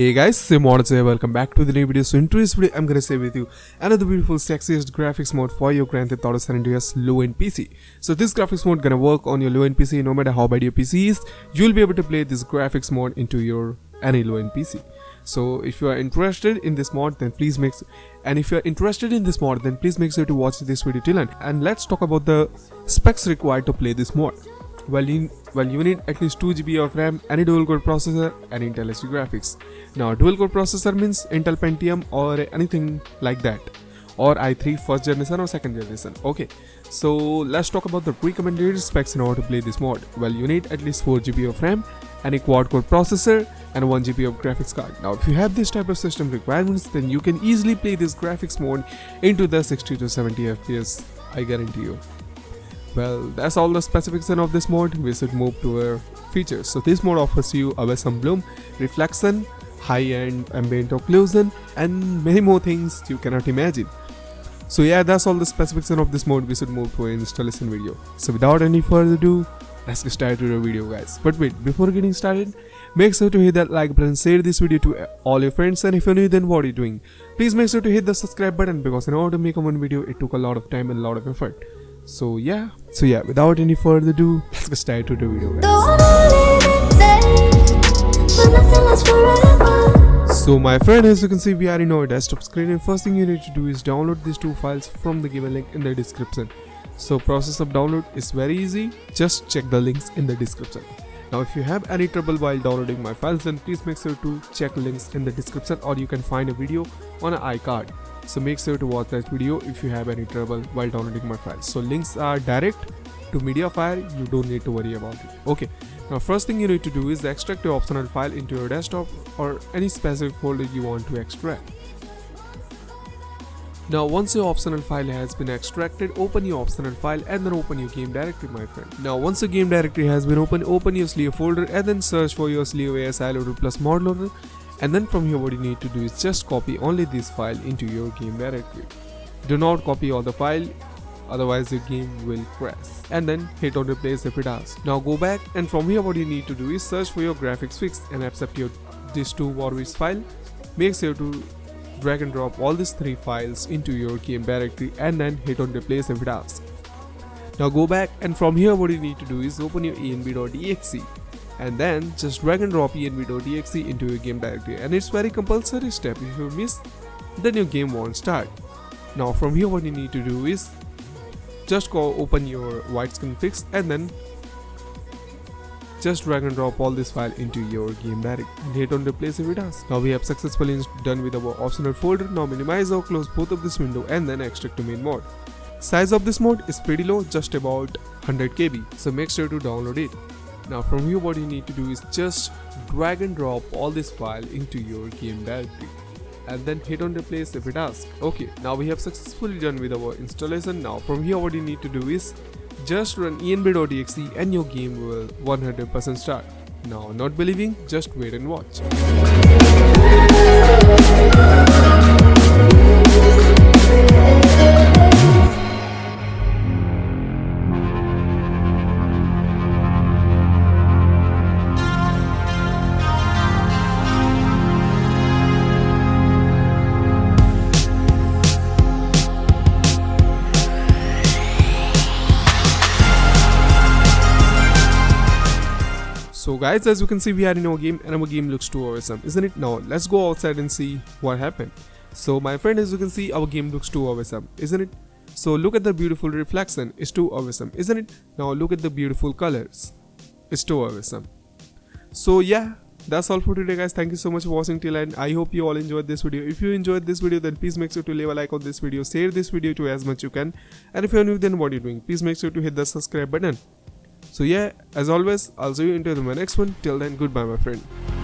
Hey guys, Sim here. Welcome back to the new video. So in today's video, I'm gonna share with you another beautiful, sexiest graphics mode for your Grand Theft Auto San Andreas low-end PC. So this graphics mode gonna work on your low-end PC. No matter how bad your PC is, you'll be able to play this graphics mode into your any low-end PC. So if you are interested in this mod, then please make and if you are interested in this mod, then please make sure to watch this video till end. And let's talk about the specs required to play this mod. Well, you, well, you need at least 2 GB of RAM, any dual core processor, and Intel HD graphics. Now, dual core processor means Intel Pentium or anything like that, or i3 first generation or second generation. Okay, so let's talk about the recommended specs in order to play this mod. Well, you need at least 4 GB of RAM, any quad core processor, and 1 GB of graphics card. Now, if you have this type of system requirements, then you can easily play this graphics mode into the 60 to 70 FPS. I guarantee you. Well, that's all the specification of this mode, we should move to our features. So this mode offers you a Wesson bloom, reflection, high-end ambient occlusion and many more things you cannot imagine. So yeah, that's all the specification of this mode, we should move to an installation video. So without any further ado, let's get started with the video guys. But wait, before getting started, make sure to hit that like button, share this video to all your friends and if you're new then what are you doing? Please make sure to hit the subscribe button because in order to make a one video, it took a lot of time and a lot of effort so yeah. So yeah without any further ado let's get started to the video so my friend as you can see we are in our desktop screen and first thing you need to do is download these two files from the given link in the description. So process of download is very easy. Just check the links in the description. Now if you have any trouble while downloading my files then please make sure to check links in the description or you can find a video on an iCard so make sure to watch that video if you have any trouble while downloading my files so links are direct to mediafire you don't need to worry about it. Okay. Now first thing you need to do is extract your optional file into your desktop or any specific folder you want to extract. Now once your optional file has been extracted, open your optional file and then open your game directory my friend. Now once your game directory has been opened, open your Slio folder and then search for your Slio ASI loader plus mod loader and then from here what you need to do is just copy only this file into your game directory. Do not copy all the file otherwise your game will crash. And then hit on replace if it does now go back and from here what you need to do is search for your graphics fix and accept your these two warwish file. Make sure to drag and drop all these three files into your game directory and then hit on replace if it asks. Now go back and from here what you need to do is open your env.exe and then just drag and drop env.exe into your game directory and it's very compulsory step if you miss then your game won't start now from here what you need to do is just go open your widescreen fix and then just drag and drop all this file into your game directory and hit on replace if it does. Now we have successfully done with our optional folder. Now minimize or close both of this window and then extract to main mode. Size of this mode is pretty low, just about 100 KB, so make sure to download it. Now from here what you need to do is just drag and drop all this file into your game directory and then hit on replace if it asks. Okay, now we have successfully done with our installation. Now from here what you need to do is just run env.exe and your game will 100% start. Now not believing, just wait and watch. So guys, as you can see, we are in our game and our game looks too awesome, isn't it? Now, let's go outside and see what happened. So my friend, as you can see, our game looks too awesome, isn't it? So look at the beautiful reflection, it's too awesome, isn't it? Now look at the beautiful colors, it's too awesome. So yeah, that's all for today guys thank you so much for watching till end i hope you all enjoyed this video if you enjoyed this video then please make sure to leave a like on this video share this video to as much you can and if you're new then what are you doing please make sure to hit the subscribe button so yeah, as always, I'll see you into the next one. Till then, goodbye my friend.